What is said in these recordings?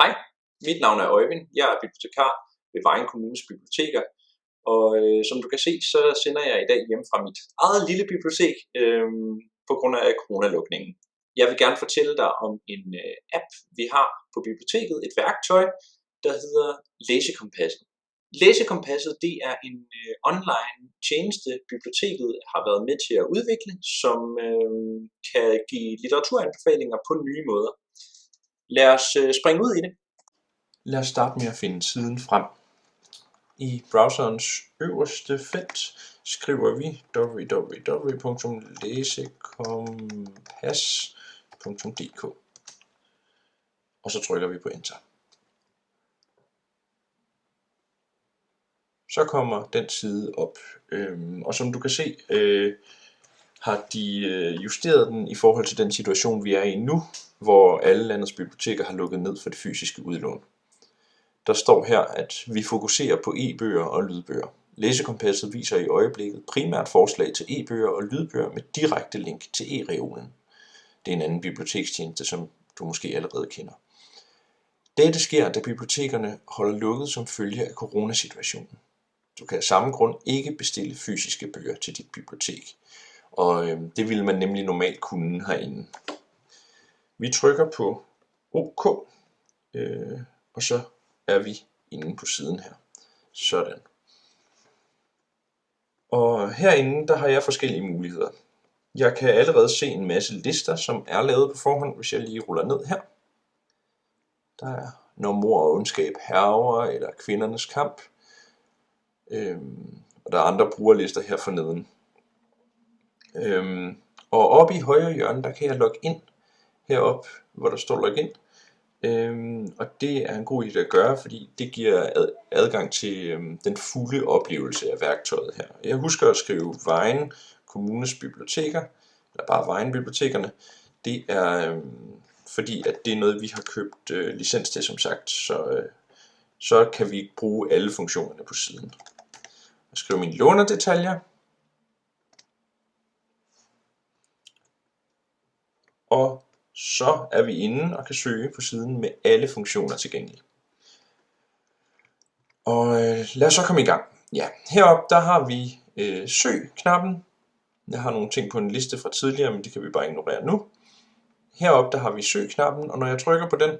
Hej, mit navn er Øjvind. Jeg er bibliotekar ved Vejen Kommunes Biblioteker. Og øh, som du kan se, så sender jeg i dag hjem fra mit eget lille bibliotek øh, på grund af coronalukningen. Jeg vil gerne fortælle dig om en øh, app, vi har på biblioteket, et værktøj, der hedder Læsekompasset. Læsekompasset det er en øh, online tjeneste, biblioteket har været med til at udvikle, som øh, kan give litteraturanbefalinger på nye måder. Lad os øh, springe ud i det. Lad os starte med at finde siden frem. I browserens øverste felt skriver vi www.læsekompas.dk og så trykker vi på Enter. Så kommer den side op, øhm, og som du kan se, øh, har de øh, justeret den i forhold til den situation, vi er i nu, hvor alle landets biblioteker har lukket ned for det fysiske udlån. Der står her, at vi fokuserer på e-bøger og lydbøger. Læsekompasset viser i øjeblikket primært forslag til e-bøger og lydbøger med direkte link til e-reolen. Det er en anden bibliotekstjeneste, som du måske allerede kender. Dette sker, da bibliotekerne holder lukket som følge af coronasituationen. Du kan af samme grund ikke bestille fysiske bøger til dit bibliotek, og øh, det ville man nemlig normalt kunne herinde. Vi trykker på OK, øh, og så er vi inde på siden her. Sådan. Og herinde, der har jeg forskellige muligheder. Jeg kan allerede se en masse lister, som er lavet på forhånd, hvis jeg lige ruller ned her. Der er Når mor og ondskab herver, eller Kvindernes kamp. Øhm, og der er andre brugerlister her forneden. Øhm, og oppe i højre hjørne, der kan jeg logge ind herop, hvor der står login. Øhm, og det er en god idé at gøre, fordi det giver ad, adgang til øhm, den fulde oplevelse af værktøjet her. Jeg husker at skrive Vejen Kommunes Biblioteker, eller bare Vejen Bibliotekerne. Det er øhm, fordi, at det er noget, vi har købt øh, licens til, som sagt, så, øh, så kan vi bruge alle funktionerne på siden. Jeg skriver mine lånerdetaljer. Og så er vi inde og kan søge på siden med alle funktioner tilgængelige. Og øh, lad os så komme i gang. Ja, heroppe der har vi øh, søg-knappen. Jeg har nogle ting på en liste fra tidligere, men det kan vi bare ignorere nu. Heroppe der har vi søg-knappen, og når jeg trykker på den,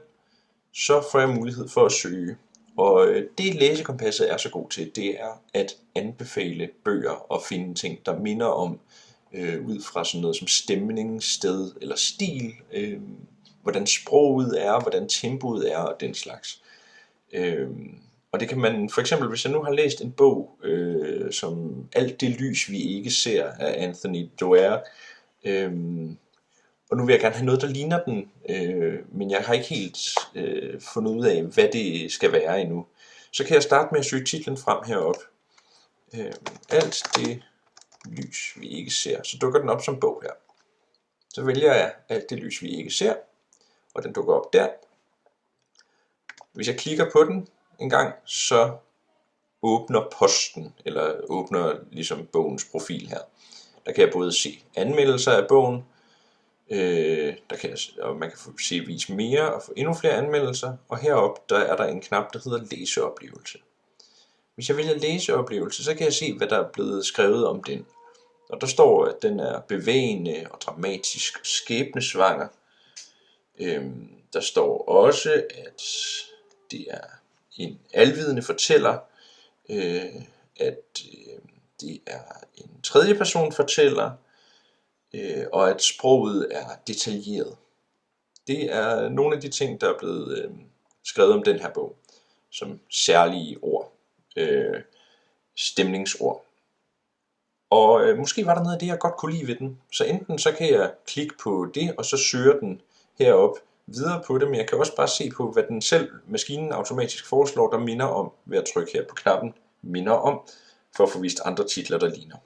så får jeg mulighed for at søge. Og øh, det læsekompasset er så god til, det er at anbefale bøger og finde ting, der minder om øh, ud fra sådan noget som stemning, sted eller stil, øh, hvordan sproget er, hvordan tempoet er og den slags. Øh, og det kan man, for eksempel hvis jeg nu har læst en bog, øh, som Alt det lys vi ikke ser af Anthony Doerr, øh, og nu vil jeg gerne have noget, der ligner den, øh, men jeg har ikke helt øh, fundet ud af, hvad det skal være endnu. Så kan jeg starte med at søge titlen frem herop. Øh, alt det lys, vi ikke ser, så dukker den op som bog her. Så vælger jeg alt det lys, vi ikke ser, og den dukker op der. Hvis jeg klikker på den en gang, så åbner posten, eller åbner ligesom bogens profil her. Der kan jeg både se anmeldelser af bogen, øh, der kan jeg, og man kan få se vis mere og få endnu flere anmeldelser, og heroppe der er der en knap, der hedder læseoplevelse. Hvis jeg vælger læseoplevelse, så kan jeg se, hvad der er blevet skrevet om den. Og der står, at den er bevægende og dramatisk og skæbnesvanger. Øhm, der står også, at det er en alvidende fortæller, øh, at øh, det er en tredje person fortæller, øh, og at sproget er detaljeret. Det er nogle af de ting, der er blevet øh, skrevet om den her bog, som særlige ord, øh, stemningsord. Og øh, måske var der noget af det, jeg godt kunne lide ved den. Så enten så kan jeg klikke på det, og så søger den herop videre på det, men jeg kan også bare se på, hvad den selv, maskinen automatisk foreslår, der minder om, ved at trykke her på knappen, minder om, for at få vist andre titler, der ligner.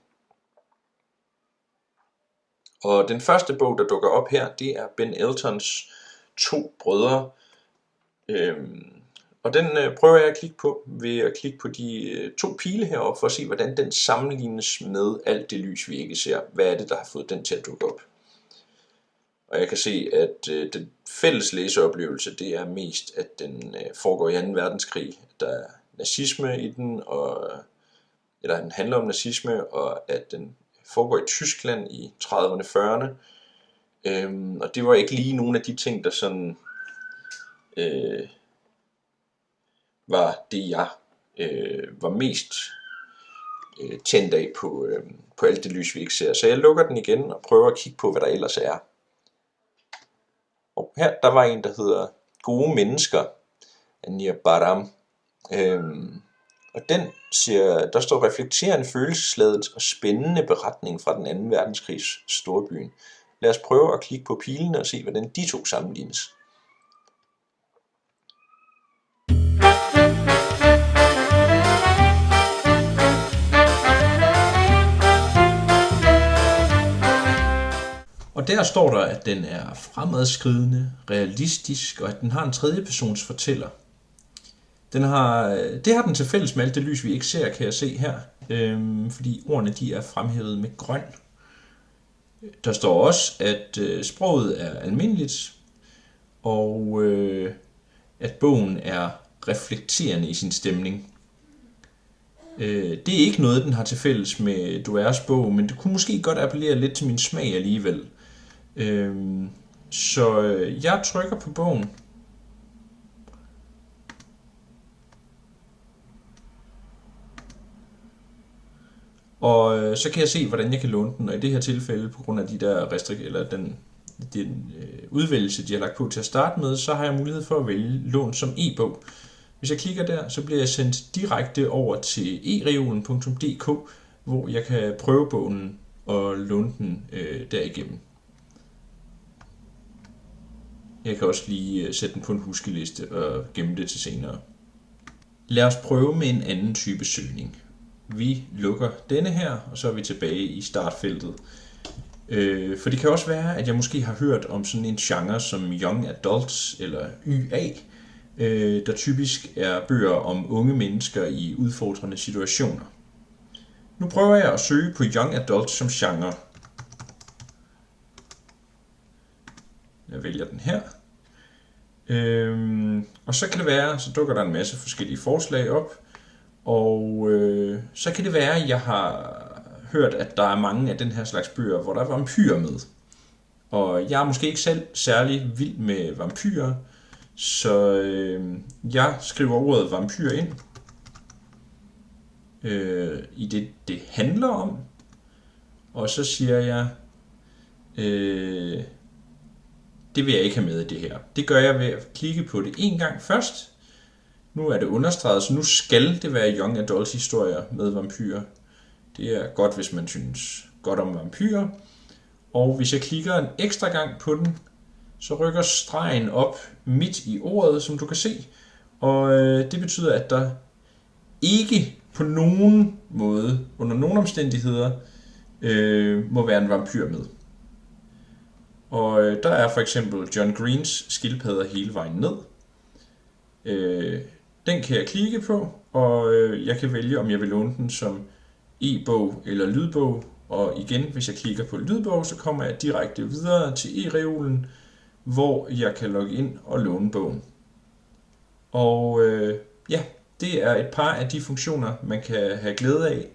Og den første bog, der dukker op her, det er Ben Eltons To Brødre. Øhm, og den øh, prøver jeg at klikke på ved at klikke på de øh, to pile heroppe for at se, hvordan den sammenlignes med alt det lys, vi ikke ser. Hvad er det, der har fået den til at dukke op? Og jeg kan se, at øh, den fælles læseoplevelse, det er mest, at den øh, foregår i 2. verdenskrig. Der er nazisme i den, og, øh, eller den handler om nazisme, og at den foregår i Tyskland i 30'erne, 40'erne. Øhm, og det var ikke lige nogle af de ting, der sådan øh, var det, jeg øh, var mest øh, tændt af på, øh, på alt det lys, vi ikke ser. Så jeg lukker den igen og prøver at kigge på, hvad der ellers er. Og her, der var en, der hedder Gode Mennesker af Baram. Øhm, og den siger, der står reflekterende følelsesladet og spændende beretning fra den anden verdenskrigs storbyen. Lad os prøve at klikke på pilene og se, hvordan de to sammenlignes. Og der står der, at den er fremadskridende, realistisk, og at den har en tredjepersons fortæller. Den har, det har den til fælles med alt det lys, vi ikke ser, kan jeg se her, øhm, fordi ordene de er fremhævet med grøn. Der står også, at øh, sproget er almindeligt, og øh, at bogen er reflekterende i sin stemning. Øh, det er ikke noget, den har til fælles med Duers bog, men det kunne måske godt appellere lidt til min smag alligevel. Øhm, så øh, jeg trykker på bogen. Og øh, så kan jeg se, hvordan jeg kan låne den, og i det her tilfælde, på grund af de der restrik eller den, den øh, udvælgelse, de har lagt på til at starte med, så har jeg mulighed for at vælge lån som e-bog. Hvis jeg klikker der, så bliver jeg sendt direkte over til ereolen.dk, hvor jeg kan prøve bogen og låne den øh, derigennem. Jeg kan også lige øh, sætte den på en huskeliste og gemme det til senere. Lad os prøve med en anden type søgning. Vi lukker denne her, og så er vi tilbage i startfeltet. Øh, for det kan også være, at jeg måske har hørt om sådan en genre som Young Adults eller YA, øh, der typisk er bøger om unge mennesker i udfordrende situationer. Nu prøver jeg at søge på Young Adults som genre. Jeg vælger den her. Øhm, og så kan det være, så dukker der en masse forskellige forslag op. Og øh, så kan det være, at jeg har hørt, at der er mange af den her slags bøger, hvor der er vampyrer med. Og jeg er måske ikke selv særlig vild med vampyrer, så øh, jeg skriver ordet vampyr ind øh, i det, det handler om. Og så siger jeg, øh, det vil jeg ikke have med i det her. Det gør jeg ved at klikke på det en gang først. Nu er det understreget, så nu skal det være Young Adult historier med vampyrer. Det er godt, hvis man synes godt om vampyrer. Og hvis jeg klikker en ekstra gang på den, så rykker stregen op midt i ordet, som du kan se. Og øh, det betyder, at der ikke på nogen måde, under nogen omstændigheder, øh, må være en vampyr med. Og øh, der er for eksempel John Greens skildpadder hele vejen ned. Øh, den kan jeg klikke på, og øh, jeg kan vælge, om jeg vil låne den som e-bog eller lydbog. Og igen, hvis jeg klikker på lydbog, så kommer jeg direkte videre til e-reolen, hvor jeg kan logge ind og låne bogen. Og øh, ja, det er et par af de funktioner, man kan have glæde af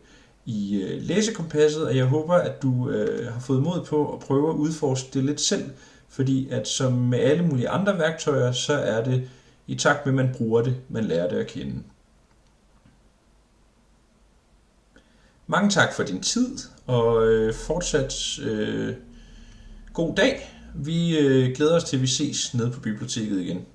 i øh, læsekompasset, og jeg håber, at du øh, har fået mod på at prøve at udforske det lidt selv, fordi at som med alle mulige andre værktøjer, så er det i takt med, at man bruger det, man lærer det at kende. Mange tak for din tid, og øh, fortsat øh, god dag. Vi øh, glæder os til, at vi ses nede på biblioteket igen.